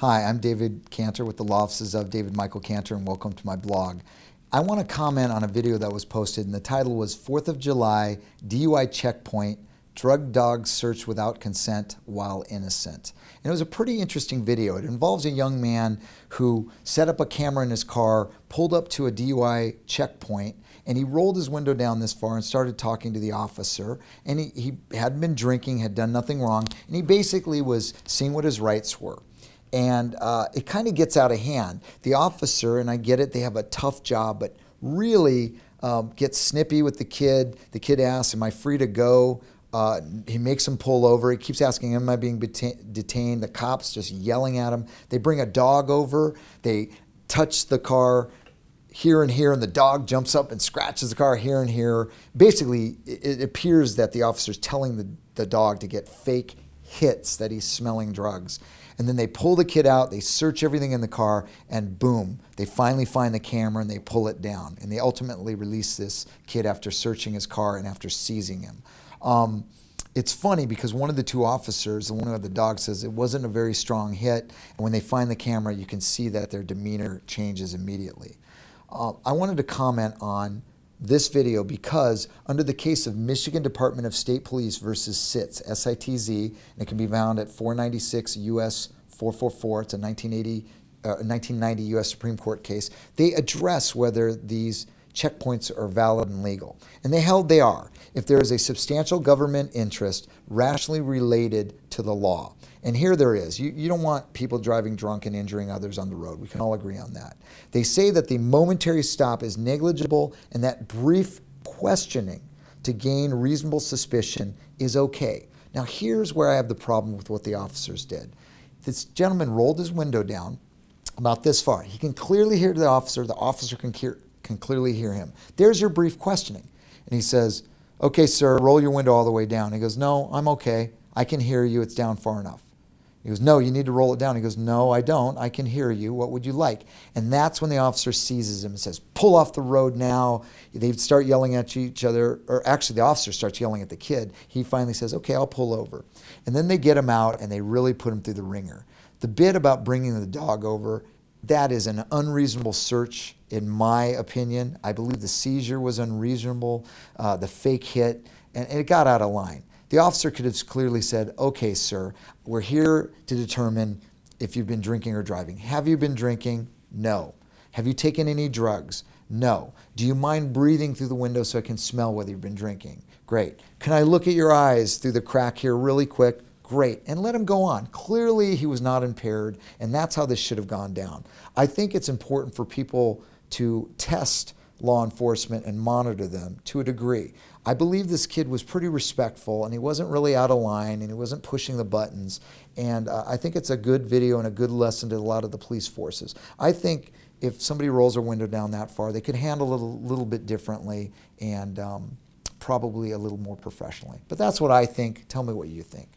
Hi, I'm David Cantor with the Law Offices of David Michael Cantor and welcome to my blog. I want to comment on a video that was posted and the title was 4th of July DUI checkpoint, drug dogs search without consent while innocent. And it was a pretty interesting video. It involves a young man who set up a camera in his car, pulled up to a DUI checkpoint, and he rolled his window down this far and started talking to the officer. And he, he hadn't been drinking, had done nothing wrong, and he basically was seeing what his rights were and uh, it kind of gets out of hand. The officer, and I get it, they have a tough job, but really um, gets snippy with the kid. The kid asks, Am I free to go? Uh, he makes him pull over. He keeps asking, Am I being detained? The cops just yelling at him. They bring a dog over. They touch the car here and here, and the dog jumps up and scratches the car here and here. Basically, it appears that the officer's telling the, the dog to get fake hits that he's smelling drugs. And then they pull the kid out, they search everything in the car, and boom, they finally find the camera and they pull it down. And they ultimately release this kid after searching his car and after seizing him. Um, it's funny because one of the two officers, the one who had the dog, says it wasn't a very strong hit. And when they find the camera, you can see that their demeanor changes immediately. Uh, I wanted to comment on this video because under the case of Michigan Department of State Police versus SITZ, S-I-T-Z, and it can be found at 496 U.S. 444, it's a 1980, uh, 1990 U.S. Supreme Court case, they address whether these checkpoints are valid and legal. And they held they are if there is a substantial government interest rationally related to the law. And here there is. You, you don't want people driving drunk and injuring others on the road. We can all agree on that. They say that the momentary stop is negligible and that brief questioning to gain reasonable suspicion is okay. Now here's where I have the problem with what the officers did. This gentleman rolled his window down about this far. He can clearly hear the officer. The officer can, hear, can clearly hear him. There's your brief questioning. And he says, okay, sir, roll your window all the way down. He goes, no, I'm okay. I can hear you. It's down far enough. He goes, no, you need to roll it down. He goes, no, I don't. I can hear you. What would you like? And that's when the officer seizes him and says, pull off the road now. They start yelling at each other, or actually the officer starts yelling at the kid. He finally says, okay, I'll pull over. And then they get him out and they really put him through the ringer. The bit about bringing the dog over, that is an unreasonable search in my opinion. I believe the seizure was unreasonable, uh, the fake hit, and, and it got out of line. The officer could have clearly said, okay, sir, we're here to determine if you've been drinking or driving. Have you been drinking? No. Have you taken any drugs? No. Do you mind breathing through the window so I can smell whether you've been drinking? Great. Can I look at your eyes through the crack here really quick? Great. And let him go on. Clearly, he was not impaired, and that's how this should have gone down. I think it's important for people to test law enforcement and monitor them to a degree. I believe this kid was pretty respectful and he wasn't really out of line and he wasn't pushing the buttons. And uh, I think it's a good video and a good lesson to a lot of the police forces. I think if somebody rolls their window down that far, they could handle it a little bit differently and um, probably a little more professionally. But that's what I think. Tell me what you think.